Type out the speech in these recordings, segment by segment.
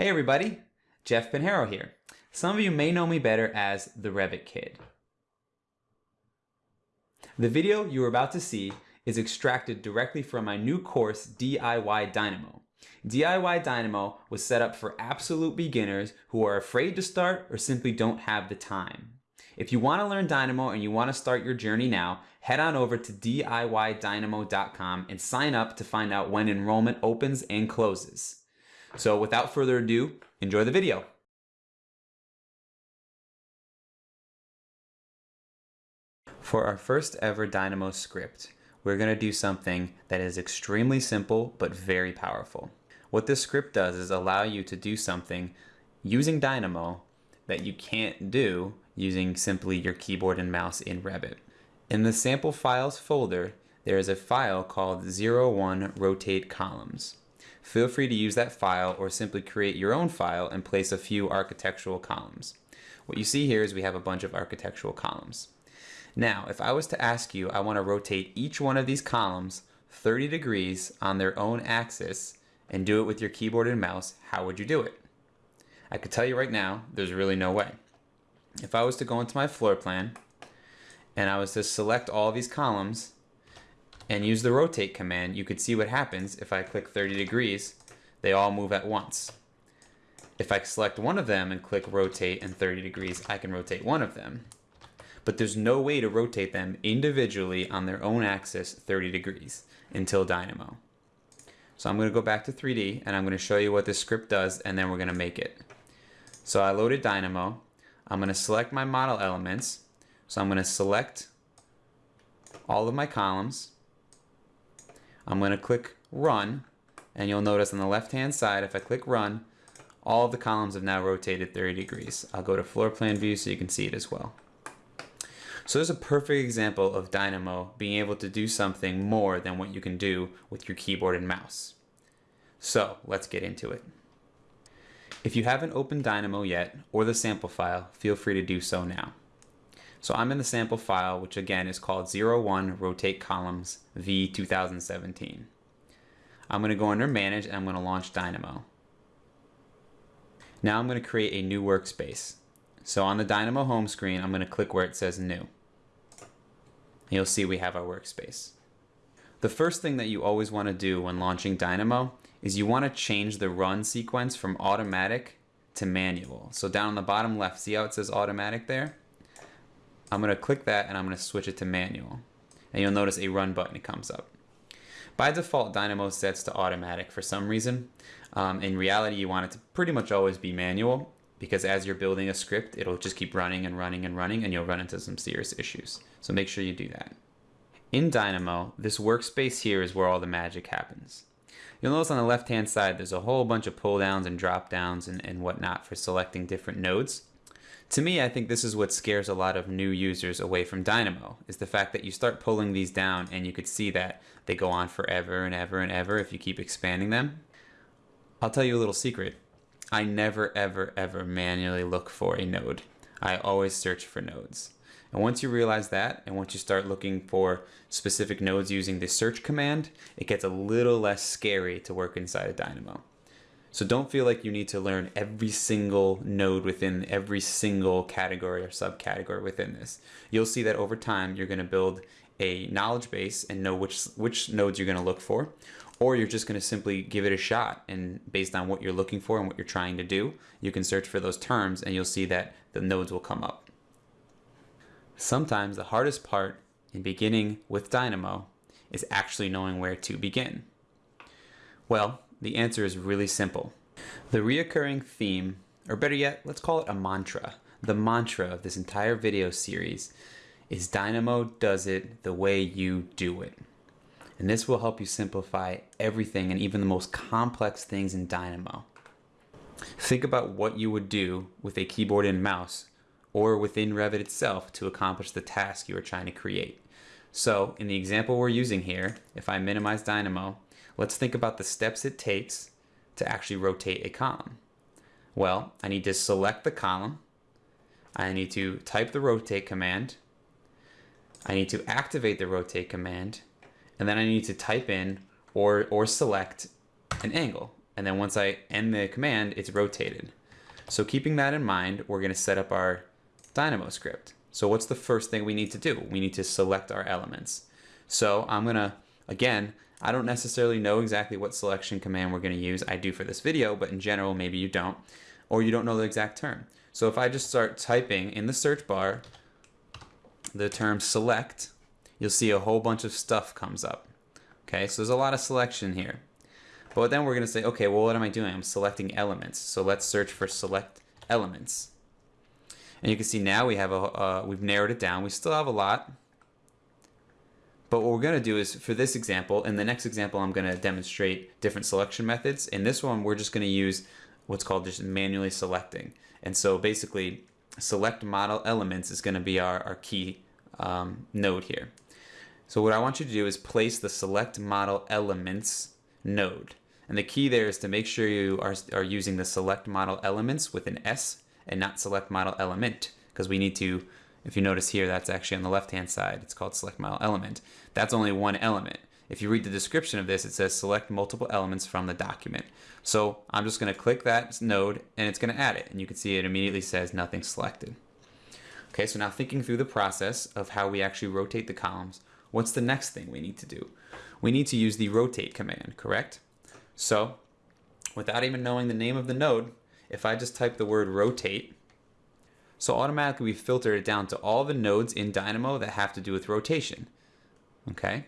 Hey everybody, Jeff Pinheiro here. Some of you may know me better as the Revit Kid. The video you are about to see is extracted directly from my new course, DIY Dynamo. DIY Dynamo was set up for absolute beginners who are afraid to start or simply don't have the time. If you want to learn Dynamo and you want to start your journey now, head on over to DIYDynamo.com and sign up to find out when enrollment opens and closes. So without further ado, enjoy the video. For our first ever Dynamo script, we're going to do something that is extremely simple but very powerful. What this script does is allow you to do something using Dynamo that you can't do using simply your keyboard and mouse in Revit. In the sample files folder, there is a file called 01 rotate columns. Feel free to use that file or simply create your own file and place a few architectural columns. What you see here is we have a bunch of architectural columns. Now, if I was to ask you, I want to rotate each one of these columns 30 degrees on their own axis and do it with your keyboard and mouse, how would you do it? I could tell you right now, there's really no way. If I was to go into my floor plan and I was to select all these columns and use the rotate command, you could see what happens if I click 30 degrees, they all move at once. If I select one of them and click rotate and 30 degrees, I can rotate one of them. But there's no way to rotate them individually on their own axis 30 degrees until Dynamo. So I'm going to go back to 3D and I'm going to show you what this script does and then we're going to make it. So I loaded Dynamo. I'm going to select my model elements. So I'm going to select all of my columns. I'm going to click run and you'll notice on the left hand side if I click run all of the columns have now rotated 30 degrees. I'll go to floor plan view so you can see it as well. So there's a perfect example of Dynamo being able to do something more than what you can do with your keyboard and mouse. So let's get into it. If you haven't opened Dynamo yet or the sample file, feel free to do so now. So I'm in the sample file, which again is called 01 Rotate Columns V2017. I'm going to go under Manage and I'm going to launch Dynamo. Now I'm going to create a new workspace. So on the Dynamo home screen, I'm going to click where it says New. You'll see we have our workspace. The first thing that you always want to do when launching Dynamo is you want to change the run sequence from automatic to manual. So down on the bottom left, see how it says automatic there? I'm going to click that and I'm going to switch it to manual. And you'll notice a run button comes up. By default, Dynamo sets to automatic for some reason. Um, in reality, you want it to pretty much always be manual because as you're building a script, it'll just keep running and running and running and you'll run into some serious issues. So make sure you do that. In Dynamo, this workspace here is where all the magic happens. You'll notice on the left hand side there's a whole bunch of pull downs and drop downs and, and whatnot for selecting different nodes. To me, I think this is what scares a lot of new users away from Dynamo, is the fact that you start pulling these down and you could see that they go on forever and ever and ever if you keep expanding them. I'll tell you a little secret. I never, ever, ever manually look for a node. I always search for nodes. And once you realize that, and once you start looking for specific nodes using the search command, it gets a little less scary to work inside of Dynamo. So don't feel like you need to learn every single node within every single category or subcategory within this. You'll see that over time you're going to build a knowledge base and know which which nodes you're going to look for or you're just going to simply give it a shot and based on what you're looking for and what you're trying to do, you can search for those terms and you'll see that the nodes will come up. Sometimes the hardest part in beginning with Dynamo is actually knowing where to begin. Well, the answer is really simple. The reoccurring theme, or better yet, let's call it a mantra, the mantra of this entire video series is Dynamo does it the way you do it. And this will help you simplify everything and even the most complex things in Dynamo. Think about what you would do with a keyboard and mouse or within Revit itself to accomplish the task you are trying to create. So in the example we're using here, if I minimize Dynamo, let's think about the steps it takes to actually rotate a column. Well, I need to select the column. I need to type the rotate command. I need to activate the rotate command and then I need to type in or, or select an angle. and then once I end the command, it's rotated. So keeping that in mind, we're going to set up our Dynamo script. So what's the first thing we need to do? We need to select our elements. So I'm going to, again, I don't necessarily know exactly what selection command we're going to use. I do for this video, but in general, maybe you don't, or you don't know the exact term. So if I just start typing in the search bar the term select, you'll see a whole bunch of stuff comes up. Okay, so there's a lot of selection here. But then we're going to say, okay, well, what am I doing? I'm selecting elements. So let's search for select elements. And you can see now we have a, uh, we've narrowed it down. We still have a lot. But what we're going to do is for this example, in the next example, I'm going to demonstrate different selection methods. In this one, we're just going to use what's called just manually selecting. And so basically, select model elements is going to be our, our key um, node here. So what I want you to do is place the select model elements node. And the key there is to make sure you are, are using the select model elements with an S and not select model element because we need to, if you notice here, that's actually on the left-hand side. It's called select model element. That's only one element. If you read the description of this, it says select multiple elements from the document. So I'm just going to click that node and it's going to add it. And you can see it immediately says nothing selected. Okay, so now thinking through the process of how we actually rotate the columns, what's the next thing we need to do? We need to use the rotate command, correct? So without even knowing the name of the node, if I just type the word rotate, so automatically we filter it down to all the nodes in Dynamo that have to do with rotation. Okay?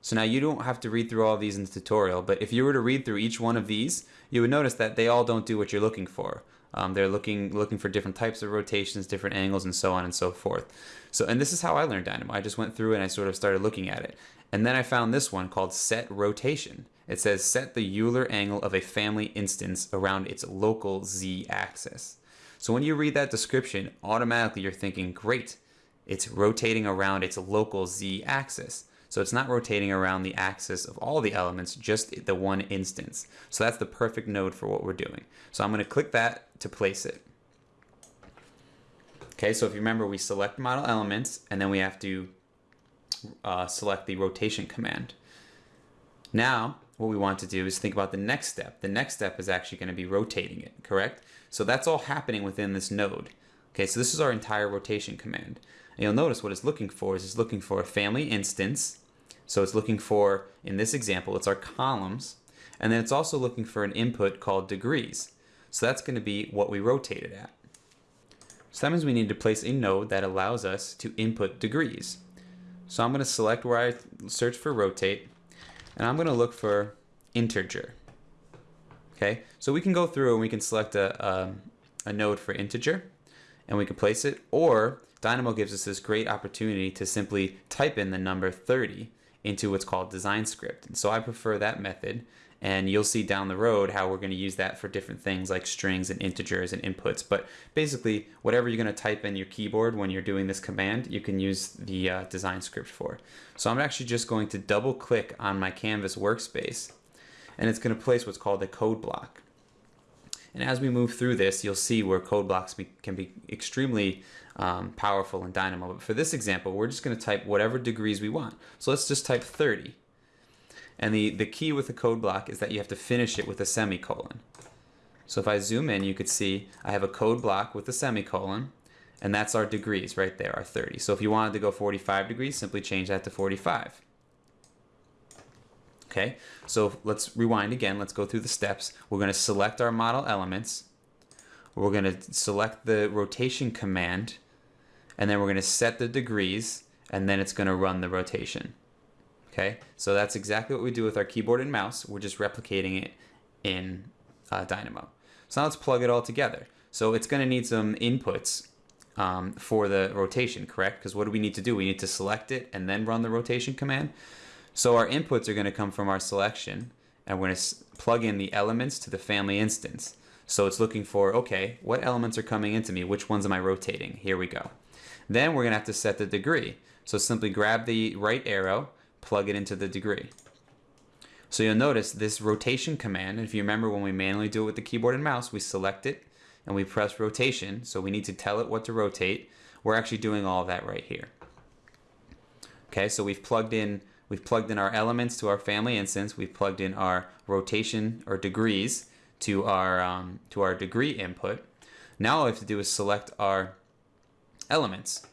So now you don't have to read through all these in the tutorial, but if you were to read through each one of these, you would notice that they all don't do what you're looking for. Um, they're looking looking for different types of rotations, different angles, and so on and so forth. So, and this is how I learned Dynamo. I just went through and I sort of started looking at it. And then I found this one called set rotation. It says set the Euler angle of a family instance around its local z axis. So when you read that description, automatically you're thinking, great, it's rotating around its local z axis. So it's not rotating around the axis of all the elements, just the one instance. So that's the perfect node for what we're doing. So I'm going to click that to place it. Okay, so if you remember, we select model elements, and then we have to uh, select the rotation command. Now, what we want to do is think about the next step. The next step is actually going to be rotating it, correct? So that's all happening within this node. Okay, so this is our entire rotation command. And you'll notice what it's looking for is it's looking for a family instance, so it's looking for, in this example, it's our columns. And then it's also looking for an input called degrees. So that's going to be what we rotate it at. So that means we need to place a node that allows us to input degrees. So I'm going to select where I search for rotate, and I'm going to look for integer. Okay, so we can go through and we can select a, a, a node for integer, and we can place it, or Dynamo gives us this great opportunity to simply type in the number 30 into what's called design script. And so I prefer that method and you'll see down the road how we're going to use that for different things like strings and integers and inputs. But basically, whatever you're going to type in your keyboard when you're doing this command, you can use the uh, design script for. So I'm actually just going to double click on my Canvas workspace and it's going to place what's called a code block. And as we move through this, you'll see where code blocks be, can be extremely um, powerful in Dynamo. But for this example, we're just going to type whatever degrees we want. So let's just type 30. And the, the key with the code block is that you have to finish it with a semicolon. So if I zoom in, you could see I have a code block with a semicolon, and that's our degrees right there, our 30. So if you wanted to go 45 degrees, simply change that to 45. Okay, so let's rewind again. Let's go through the steps. We're going to select our model elements. We're going to select the rotation command and then we're going to set the degrees and then it's going to run the rotation. Okay, so that's exactly what we do with our keyboard and mouse. We're just replicating it in uh, Dynamo. So now let's plug it all together. So it's going to need some inputs um, for the rotation, correct? Because what do we need to do? We need to select it and then run the rotation command. So our inputs are going to come from our selection and we're going to plug in the elements to the family instance. So it's looking for, okay, what elements are coming into me? Which ones am I rotating? Here we go. Then we're going to have to set the degree. So simply grab the right arrow, plug it into the degree. So you'll notice this rotation command, if you remember when we manually do it with the keyboard and mouse, we select it and we press rotation. So we need to tell it what to rotate. We're actually doing all of that right here. Okay, so we've plugged in We've plugged in our elements to our family instance. We've plugged in our rotation or degrees to our um, to our degree input. Now all we have to do is select our elements.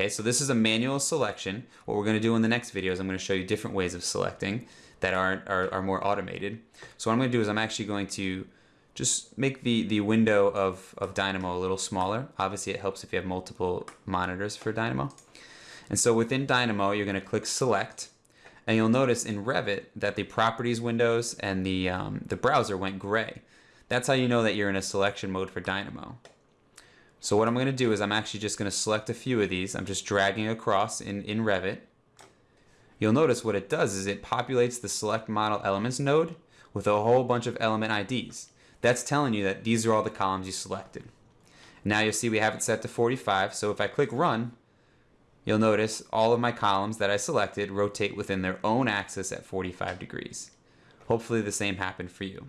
Okay, so this is a manual selection. What we're going to do in the next video is I'm going to show you different ways of selecting that are, are, are more automated. So what I'm going to do is I'm actually going to just make the, the window of, of Dynamo a little smaller. Obviously it helps if you have multiple monitors for Dynamo. And so within Dynamo, you're going to click Select, and you'll notice in Revit that the Properties windows and the, um, the browser went gray. That's how you know that you're in a selection mode for Dynamo. So what I'm going to do is I'm actually just going to select a few of these. I'm just dragging across in, in Revit. You'll notice what it does is it populates the Select Model Elements node with a whole bunch of element IDs. That's telling you that these are all the columns you selected. Now you'll see we have it set to 45, so if I click Run, you'll notice all of my columns that I selected rotate within their own axis at 45 degrees. Hopefully the same happened for you.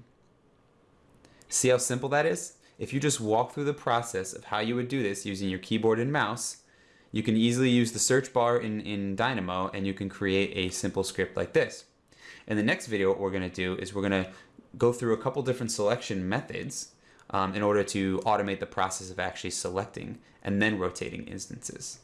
See how simple that is? If you just walk through the process of how you would do this using your keyboard and mouse, you can easily use the search bar in, in Dynamo and you can create a simple script like this. In the next video, what we're going to do is we're going to go through a couple different selection methods um, in order to automate the process of actually selecting and then rotating instances.